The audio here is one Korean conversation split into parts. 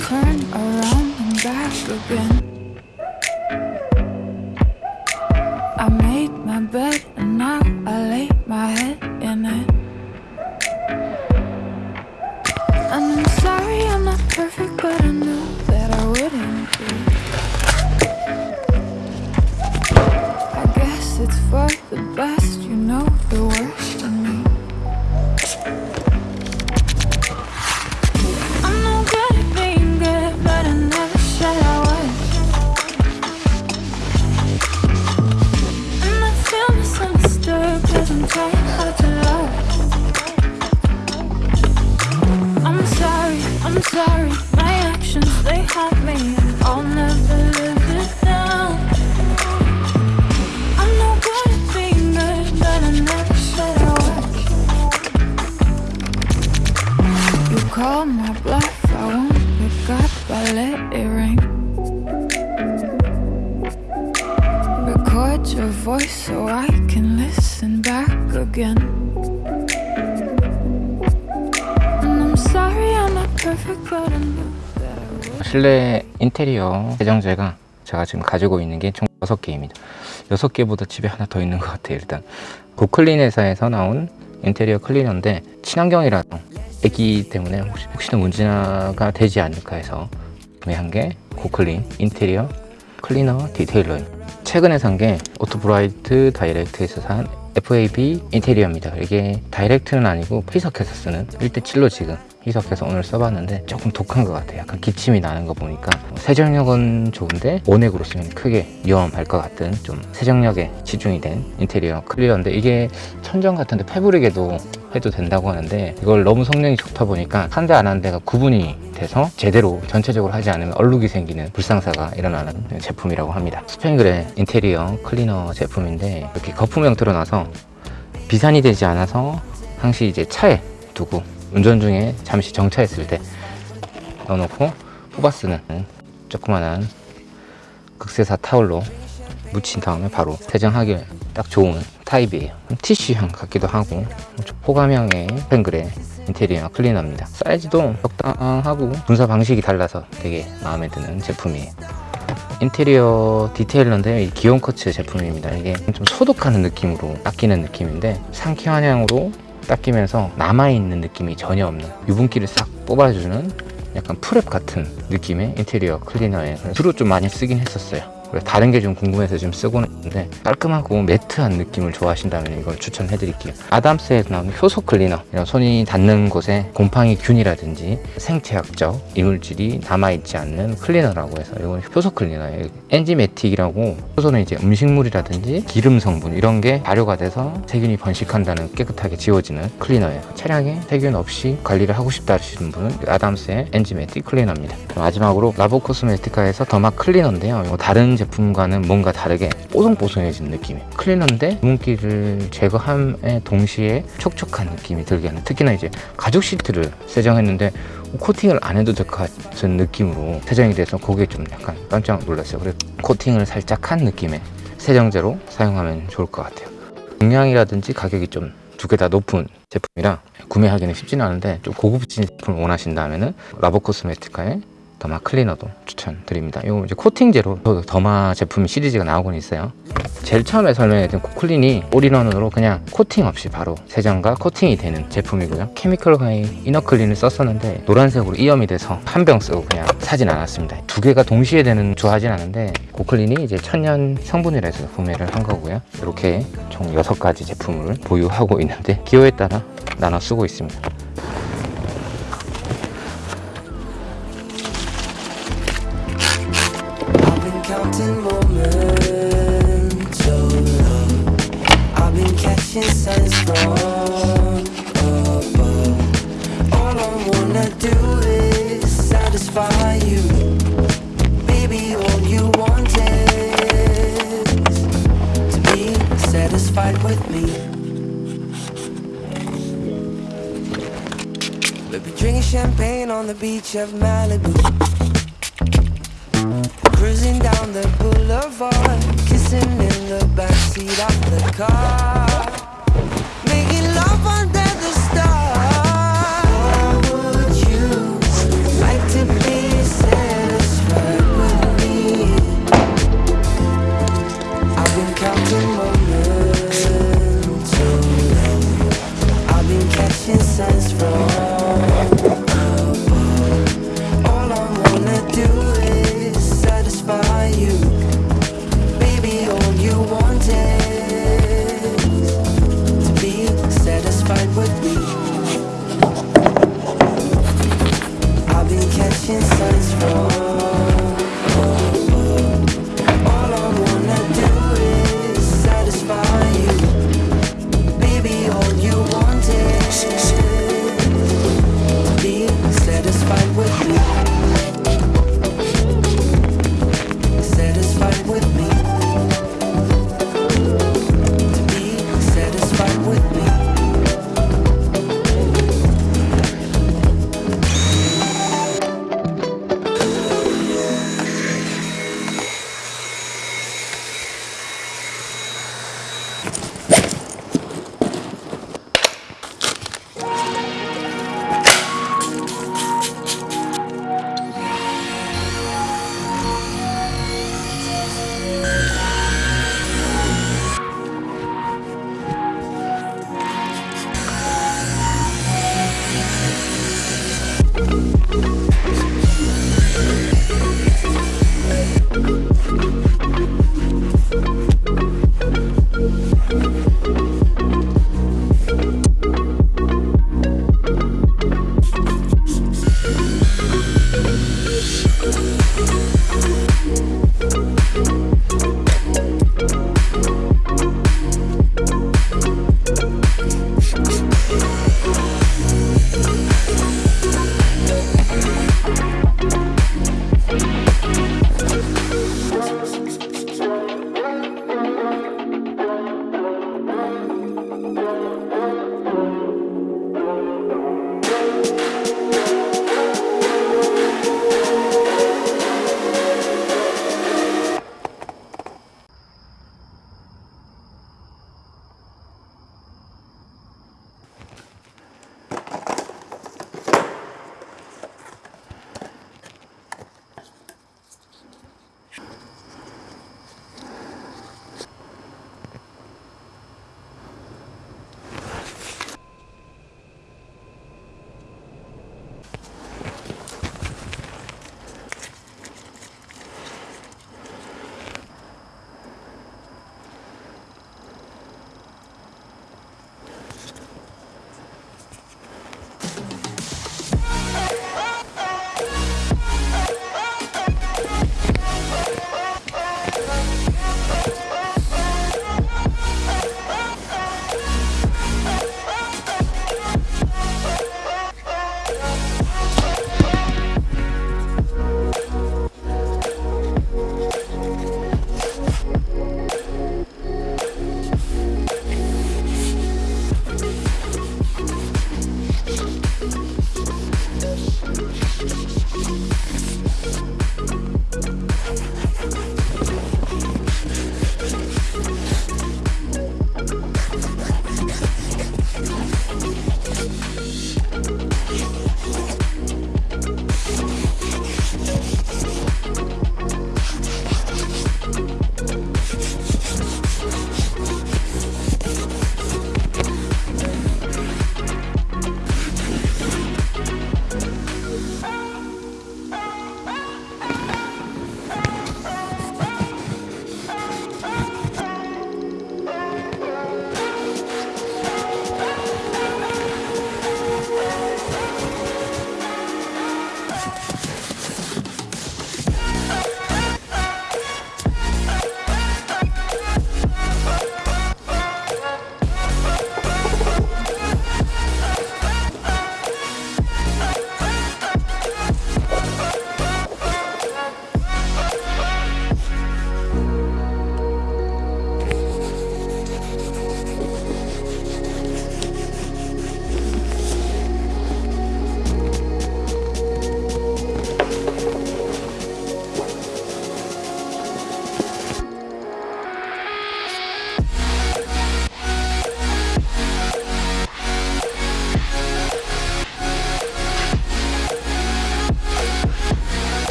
Turn around and back again. high, high. 실내 인테리어 세정제가 제가 지금 가지고 있는 게 총 6개입니다. 6개보다 집에 하나 더 있는 것 같아요 일단. 고클린 회사에서 나온 인테리어 클리너인데 친환경이라서 애기 때문에 혹시, 혹시나 문제가 되지 않을까 해서 구매한 게 고클린 인테리어 클리너 detailer예요. 최근에 산 게 오토브라이트 다이렉트에서 산 FAB 인테리어입니다. 이게 direct는 아니고 희석해서 쓰는 1대7로 지금 희석해서 오늘 써봤는데 조금 독한 것 같아요. 약간 기침이 나는 거 보니까 세정력은 좋은데 원액으로 쓰면 크게 위험할 것 같은 좀 세정력에 치중이 된 인테리어 클리어인데 이게 천정 같은데 패브릭에도 해도 된다고 하는데 이걸 너무 성능이 좋다 보니까 한 대 안 한 대가 구분이 돼서 제대로 전체적으로 하지 않으면 얼룩이 생기는 불상사가 일어나는 제품이라고 합니다. 스팽글의 인테리어 클리너 제품인데 이렇게 거품형 드러나서 비산이 되지 않아서 항시 이제 차에 두고 운전 중에 잠시 정차했을 때 넣어놓고 뽑아 쓰는 조그만한 극세사 타올로 묻힌 다음에 바로 세정하기 딱 좋은 타입이에요. 티슈향 같기도 하고 호감형의 펜글의 인테리어 클리너입니다. 사이즈도 적당하고 분사 방식이 달라서 되게 마음에 드는 제품이에요. 인테리어 detailer인데 이 기온 쿼츠 제품입니다. 이게 좀 소독하는 느낌으로 닦이는 느낌인데 상쾌한 향으로 닦이면서 남아있는 느낌이 전혀 없는 유분기를 싹 뽑아주는 약간 prep 같은 느낌의 인테리어 클리너예요 주로 좀 많이 쓰긴 했었어요 다른 게 좀 궁금해서 지금 쓰고는 있는데 깔끔하고 매트한 느낌을 좋아하신다면 이걸 추천해 드릴게요. 아담스에서 나오는 효소 클리너. 이런 손이 닿는 곳에 곰팡이 균이라든지 생체학적 이물질이 남아있지 않는 클리너라고 해서 이건 효소 클리너예요. enzymatic이라고 효소는 이제 음식물이라든지 기름 성분 이런 게 발효가 돼서 세균이 번식한다는 깨끗하게 지워지는 클리너예요. 차량에 세균 없이 관리를 하고 싶다 하시는 분은 아담스의 enzymatic 클리너입니다. 마지막으로 라보 코스메티카에서 더마 클리너인데요. 이거 다른 제품과는 뭔가 다르게 뽀송뽀송해진 느낌이에요 클리너인데 유분기를 제거함에 동시에 촉촉한 느낌이 들게 하는 특히나 이제 가죽 시트를 세정했는데 코팅을 안 해도 될 것 같은 느낌으로 세정이 돼서 그게 좀 약간 깜짝 놀랐어요. 그래서 코팅을 살짝 한 느낌의 세정제로 사용하면 좋을 것 같아요. 용량이라든지 가격이 좀 두 개 다 높은 제품이라 구매하기는 쉽지는 않은데 좀 고급진 제품을 원하신다면 라보 코스메티카의 더마 클리너도 추천드립니다. 이거 이제 코팅제로 더마 제품 시리즈가 나오곤 있어요. 제일 처음에 설명했던 고클린이 all-in-one으로 그냥 코팅 없이 바로 세정과 코팅이 되는 제품이고요. 케미컬 가이 이너클린을 썼었는데 노란색으로 이염이 돼서 한 병 쓰고 그냥 사진 않았습니다. 두 개가 동시에 되는 좋아하진 않은데 고클린이 이제 천연 성분이라 해서 구매를 한 거고요. 이렇게 총 6가지 제품을 보유하고 있는데 기호에 따라 나눠 쓰고 있습니다. Beach of Malibu.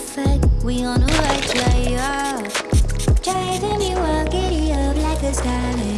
perfect, we on a right, yeah. Driving you wild, giddy up like a skyline.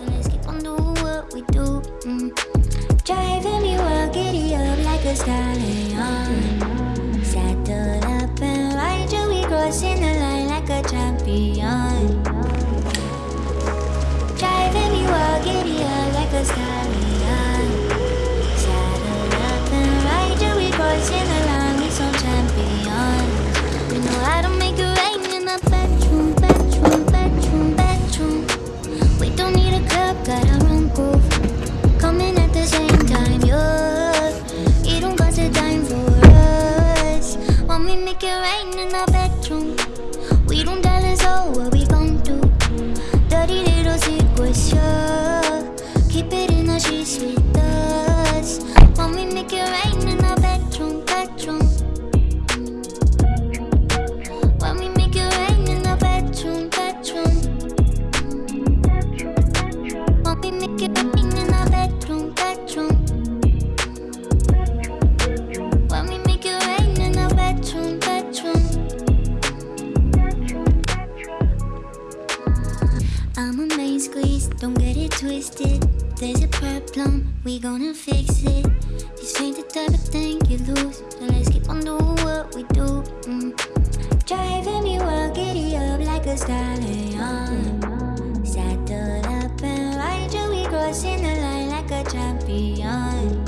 And let's keep on doing what we do. Mm. Driving me wild, giddy up like a stallion. Don't get it twisted. There's a problem, we gonna fix it. This ain't the type of thing you lose. So let's keep on doing what we do. Mm. Driving me wild, giddy up like a stallion. Saddle up and ride you, we crossing the line like a champion.